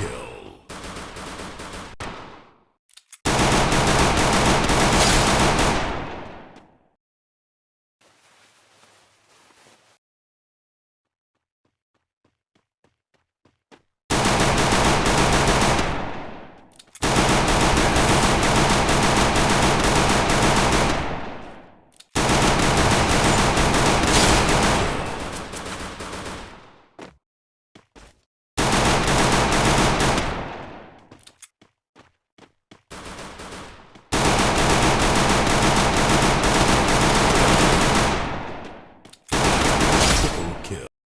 Kill.